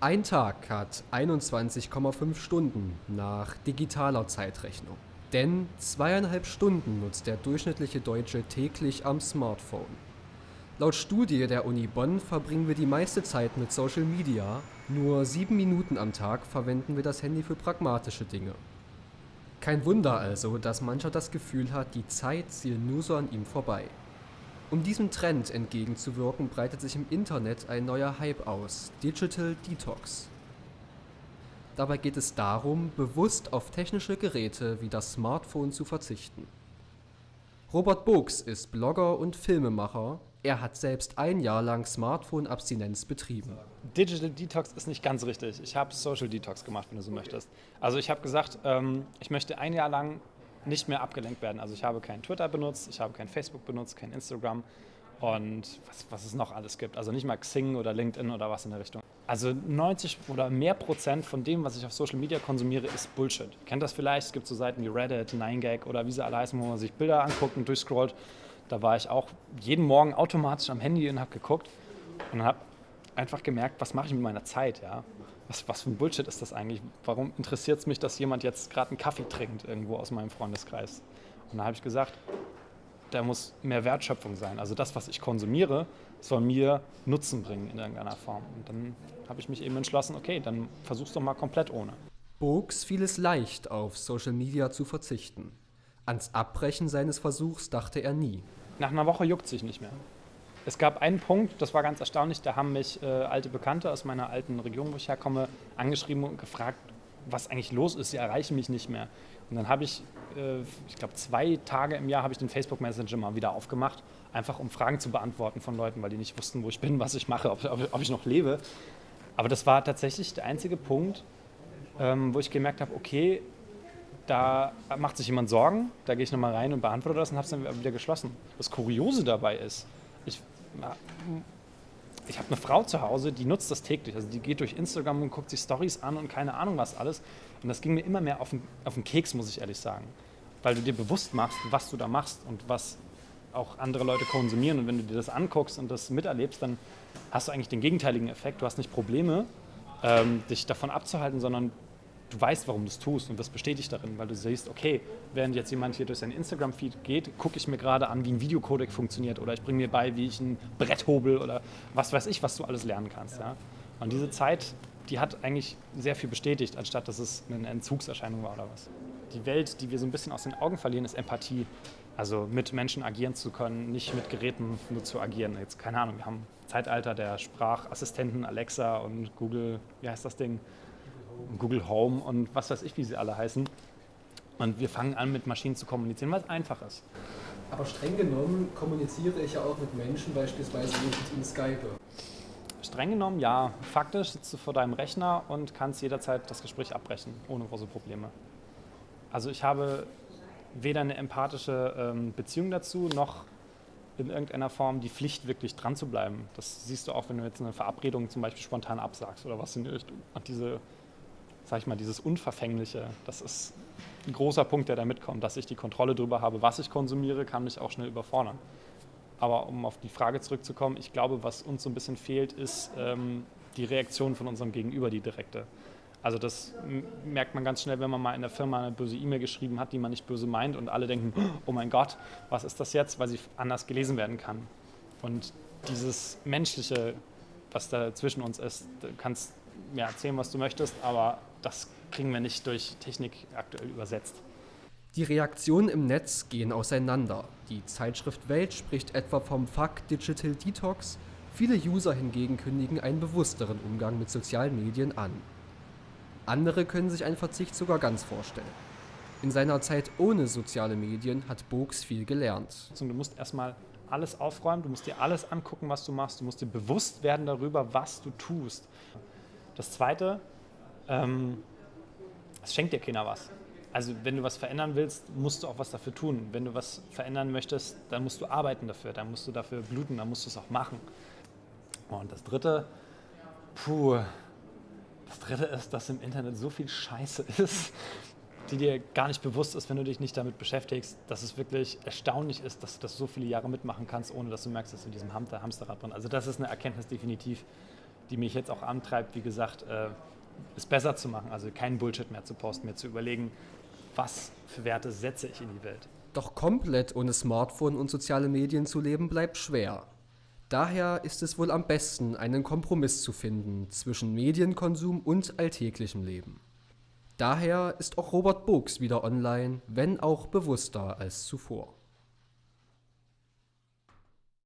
Ein Tag hat 21,5 Stunden nach digitaler Zeitrechnung. Denn zweieinhalb Stunden nutzt der durchschnittliche Deutsche täglich am Smartphone. Laut Studie der Uni Bonn verbringen wir die meiste Zeit mit Social Media, nur sieben Minuten am Tag verwenden wir das Handy für pragmatische Dinge. Kein Wunder also, dass mancher das Gefühl hat, die Zeit ziehe nur so an ihm vorbei. Um diesem Trend entgegenzuwirken, breitet sich im Internet ein neuer Hype aus, Digital Detox. Dabei geht es darum, bewusst auf technische Geräte wie das Smartphone zu verzichten. Robert Books ist Blogger und Filmemacher, er hat selbst ein Jahr lang Smartphone-Abstinenz betrieben. Digital Detox ist nicht ganz richtig. Ich habe Social Detox gemacht, wenn du so möchtest. Also ich habe gesagt, ähm, ich möchte ein Jahr lang nicht mehr abgelenkt werden. Also ich habe kein Twitter benutzt, ich habe kein Facebook benutzt, kein Instagram und was, was es noch alles gibt. Also nicht mal Xing oder LinkedIn oder was in der Richtung. Also 90 oder mehr Prozent von dem, was ich auf Social Media konsumiere, ist Bullshit. Kennt das vielleicht? Es gibt so Seiten wie Reddit, 9gag oder wie sie alle heißen, wo man sich Bilder anguckt und durchscrollt. Da war ich auch jeden Morgen automatisch am Handy und habe geguckt und habe einfach gemerkt, was mache ich mit meiner Zeit, ja? Was, was für ein Bullshit ist das eigentlich? Warum interessiert es mich, dass jemand jetzt gerade einen Kaffee trinkt irgendwo aus meinem Freundeskreis? Und da habe ich gesagt, da muss mehr Wertschöpfung sein. Also das, was ich konsumiere, soll mir Nutzen bringen in irgendeiner Form. Und dann habe ich mich eben entschlossen, okay, dann versuch's doch mal komplett ohne. Bogs fiel es leicht, auf Social Media zu verzichten. Ans Abbrechen seines Versuchs dachte er nie. Nach einer Woche juckt sich nicht mehr. Es gab einen Punkt, das war ganz erstaunlich, da haben mich äh, alte Bekannte aus meiner alten Region, wo ich herkomme, angeschrieben und gefragt, was eigentlich los ist. Sie erreichen mich nicht mehr. Und dann habe ich, äh, ich glaube, zwei Tage im Jahr habe ich den Facebook Messenger mal wieder aufgemacht, einfach um Fragen zu beantworten von Leuten, weil die nicht wussten, wo ich bin, was ich mache, ob, ob, ob ich noch lebe. Aber das war tatsächlich der einzige Punkt, ähm, wo ich gemerkt habe, okay, da macht sich jemand Sorgen, da gehe ich nochmal rein und beantworte das und habe es dann wieder geschlossen. Das Kuriose dabei ist, ich habe eine Frau zu Hause, die nutzt das täglich. Also die geht durch Instagram und guckt sich Stories an und keine Ahnung was alles. Und das ging mir immer mehr auf den, auf den Keks, muss ich ehrlich sagen. Weil du dir bewusst machst, was du da machst und was auch andere Leute konsumieren. Und wenn du dir das anguckst und das miterlebst, dann hast du eigentlich den gegenteiligen Effekt. Du hast nicht Probleme, ähm, dich davon abzuhalten, sondern du weißt, warum du es tust und das bestätigt darin, weil du siehst, okay, während jetzt jemand hier durch seinen Instagram-Feed geht, gucke ich mir gerade an, wie ein Videocodec funktioniert oder ich bringe mir bei, wie ich ein Brett hobel oder was weiß ich, was du alles lernen kannst. Ja? Und diese Zeit, die hat eigentlich sehr viel bestätigt, anstatt dass es eine Entzugserscheinung war oder was. Die Welt, die wir so ein bisschen aus den Augen verlieren, ist Empathie. Also mit Menschen agieren zu können, nicht mit Geräten nur zu agieren. Jetzt keine Ahnung, wir haben Zeitalter der Sprachassistenten, Alexa und Google, wie heißt das Ding? Google Home und was weiß ich, wie sie alle heißen. Und wir fangen an, mit Maschinen zu kommunizieren, weil es einfach ist. Aber streng genommen kommuniziere ich ja auch mit Menschen, beispielsweise mit ihnen Skype. Streng genommen, ja. Faktisch sitzt du vor deinem Rechner und kannst jederzeit das Gespräch abbrechen, ohne große Probleme. Also ich habe weder eine empathische ähm, Beziehung dazu, noch in irgendeiner Form die Pflicht, wirklich dran zu bleiben. Das siehst du auch, wenn du jetzt eine Verabredung zum Beispiel spontan absagst oder was in die Richtung. Und diese sag ich mal, dieses Unverfängliche, das ist ein großer Punkt, der da mitkommt, dass ich die Kontrolle darüber habe, was ich konsumiere, kann mich auch schnell überfordern. Aber um auf die Frage zurückzukommen, ich glaube, was uns so ein bisschen fehlt, ist ähm, die Reaktion von unserem Gegenüber, die direkte. Also das merkt man ganz schnell, wenn man mal in der Firma eine böse E-Mail geschrieben hat, die man nicht böse meint und alle denken, oh mein Gott, was ist das jetzt, weil sie anders gelesen werden kann. Und dieses Menschliche, was da zwischen uns ist, kannst mir erzählen, was du möchtest, aber das kriegen wir nicht durch Technik aktuell übersetzt. Die Reaktionen im Netz gehen auseinander. Die Zeitschrift Welt spricht etwa vom Fuck Digital Detox, viele User hingegen kündigen einen bewussteren Umgang mit sozialen Medien an. Andere können sich einen Verzicht sogar ganz vorstellen. In seiner Zeit ohne soziale Medien hat Bogs viel gelernt. Du musst erstmal alles aufräumen, du musst dir alles angucken, was du machst, du musst dir bewusst werden darüber, was du tust. Das Zweite, ähm, es schenkt dir keiner was. Also wenn du was verändern willst, musst du auch was dafür tun. Wenn du was verändern möchtest, dann musst du arbeiten dafür, dann musst du dafür bluten, dann musst du es auch machen. Und das Dritte, puh, das Dritte ist, dass im Internet so viel Scheiße ist, die dir gar nicht bewusst ist, wenn du dich nicht damit beschäftigst, dass es wirklich erstaunlich ist, dass du das so viele Jahre mitmachen kannst, ohne dass du merkst, dass du in diesem Hamsterrad drin. Also das ist eine Erkenntnis definitiv, die mich jetzt auch antreibt, wie gesagt, äh, es besser zu machen, also keinen Bullshit mehr zu posten, mir zu überlegen, was für Werte setze ich in die Welt. Doch komplett ohne Smartphone und soziale Medien zu leben bleibt schwer. Daher ist es wohl am besten, einen Kompromiss zu finden zwischen Medienkonsum und alltäglichem Leben. Daher ist auch Robert Books wieder online, wenn auch bewusster als zuvor.